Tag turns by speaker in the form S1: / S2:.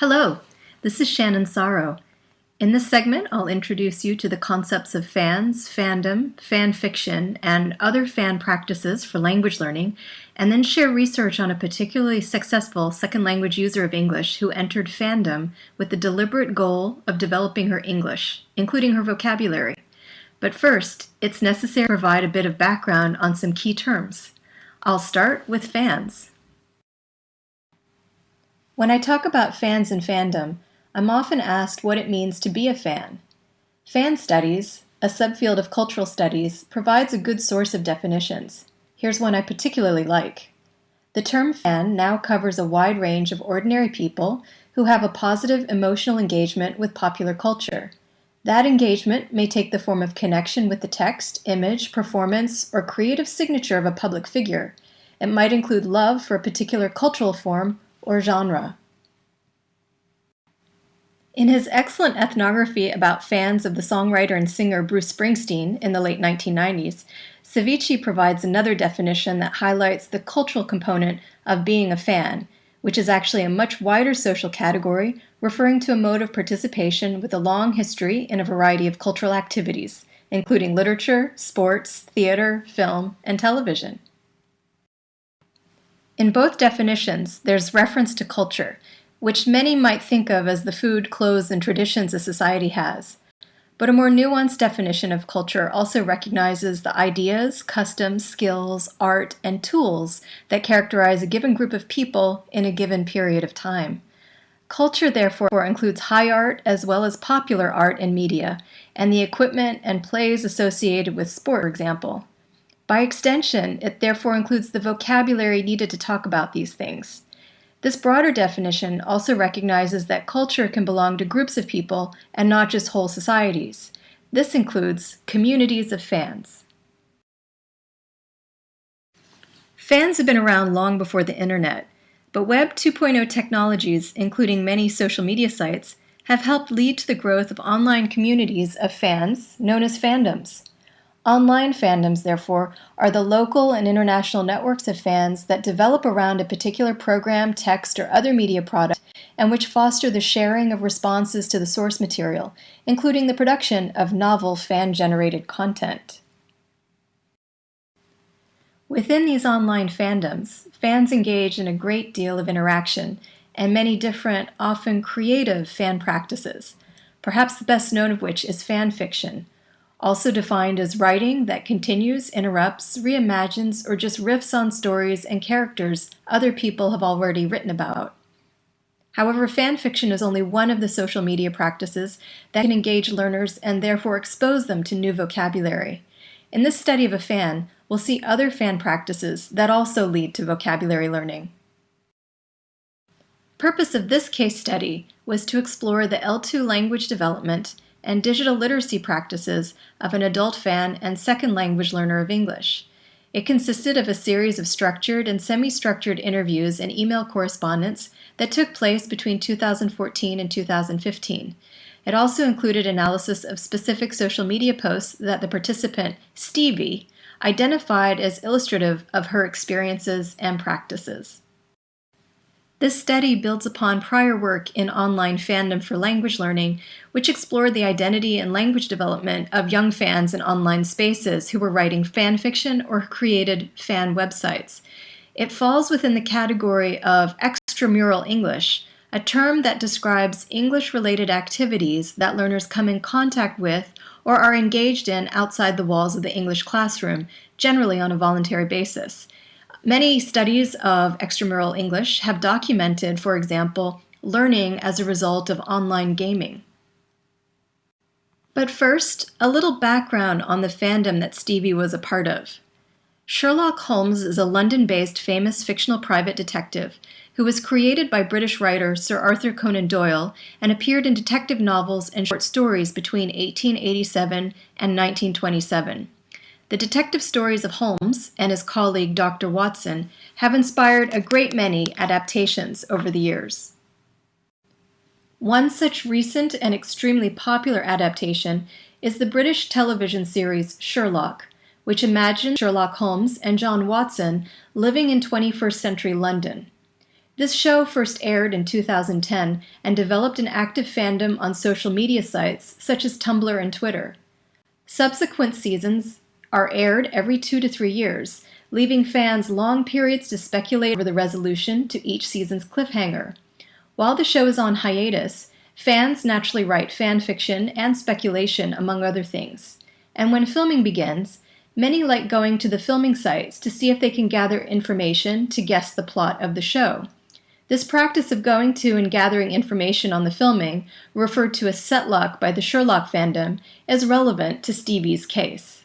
S1: Hello, this is Shannon Sauro. In this segment, I'll introduce you to the concepts of fans, fandom, fan fiction, and other fan practices for language learning, and then share research on a particularly successful second language user of English who entered fandom with the deliberate goal of developing her English, including her vocabulary. But first, it's necessary to provide a bit of background on some key terms. I'll start with fans. When I talk about fans and fandom, I'm often asked what it means to be a fan. Fan studies, a subfield of cultural studies, provides a good source of definitions. Here's one I particularly like. The term fan now covers a wide range of ordinary people who have a positive emotional engagement with popular culture. That engagement may take the form of connection with the text, image, performance, or creative signature of a public figure. It might include love for a particular cultural form or genre. In his excellent ethnography about fans of the songwriter and singer Bruce Springsteen in the late 1990s, Cavicchi provides another definition that highlights the cultural component of being a fan, which is actually a much wider social category referring to a mode of participation with a long history in a variety of cultural activities, including literature, sports, theater, film, and television. In both definitions, there's reference to culture, which many might think of as the food, clothes, and traditions a society has. But a more nuanced definition of culture also recognizes the ideas, customs, skills, art, and tools that characterize a given group of people in a given period of time. Culture, therefore, includes high art as well as popular art and media, and the equipment and plays associated with sport, for example. By extension, it therefore includes the vocabulary needed to talk about these things. This broader definition also recognizes that culture can belong to groups of people and not just whole societies. This includes communities of fans. Fans have been around long before the internet, but Web 2.0 technologies, including many social media sites, have helped lead to the growth of online communities of fans known as fandoms. Online fandoms, therefore, are the local and international networks of fans that develop around a particular program, text, or other media product and which foster the sharing of responses to the source material, including the production of novel fan-generated content. Within these online fandoms, fans engage in a great deal of interaction and many different, often creative fan practices, perhaps the best known of which is fan fiction, also defined as writing that continues, interrupts, reimagines, or just riffs on stories and characters other people have already written about. However, fan fiction is only one of the social media practices that can engage learners and therefore expose them to new vocabulary. In this study of a fan, we'll see other fan practices that also lead to vocabulary learning. Purpose of this case study was to explore the L2 language development and digital literacy practices of an adult fan and second language learner of English. It consisted of a series of structured and semi-structured interviews and email correspondence that took place between 2014 and 2015. It also included analysis of specific social media posts that the participant, Stevie, identified as illustrative of her experiences and practices. This study builds upon prior work in online fandom for language learning, which explored the identity and language development of young fans in online spaces who were writing fan fiction or created fan websites. It falls within the category of extramural English, a term that describes English-related activities that learners come in contact with or are engaged in outside the walls of the English classroom, generally on a voluntary basis. Many studies of extramural English have documented, for example, learning as a result of online gaming. But first, a little background on the fandom that Stevie was a part of. Sherlock Holmes is a London-based famous fictional private detective who was created by British writer Sir Arthur Conan Doyle and appeared in detective novels and short stories between 1887 and 1927. The detective stories of Holmes and his colleague Dr. Watson have inspired a great many adaptations over the years. One such recent and extremely popular adaptation is the British television series Sherlock, which imagines Sherlock Holmes and John Watson living in 21st century London. This show first aired in 2010 and developed an active fandom on social media sites such as Tumblr and Twitter. Subsequent seasons are aired every two to three years, leaving fans long periods to speculate over the resolution to each season's cliffhanger. While the show is on hiatus, fans naturally write fan fiction and speculation, among other things. And when filming begins, many like going to the filming sites to see if they can gather information to guess the plot of the show. This practice of going to and gathering information on the filming, referred to as setlock by the Sherlock fandom, is relevant to Stevie's case.